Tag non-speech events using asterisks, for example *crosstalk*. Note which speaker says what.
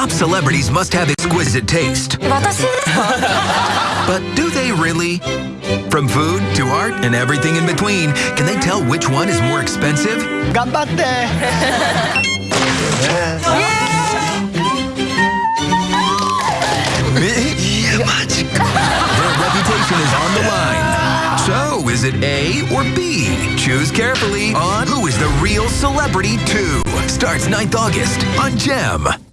Speaker 1: Top celebrities must have exquisite taste. *laughs* But do they really? From food to art and everything in between, can they tell which one is more expensive?
Speaker 2: 頑張って。
Speaker 1: Their *laughs* reputation is on the line. So, is it A or B? Choose carefully on Who is the Real Celebrity 2. Starts 9th August on GEM.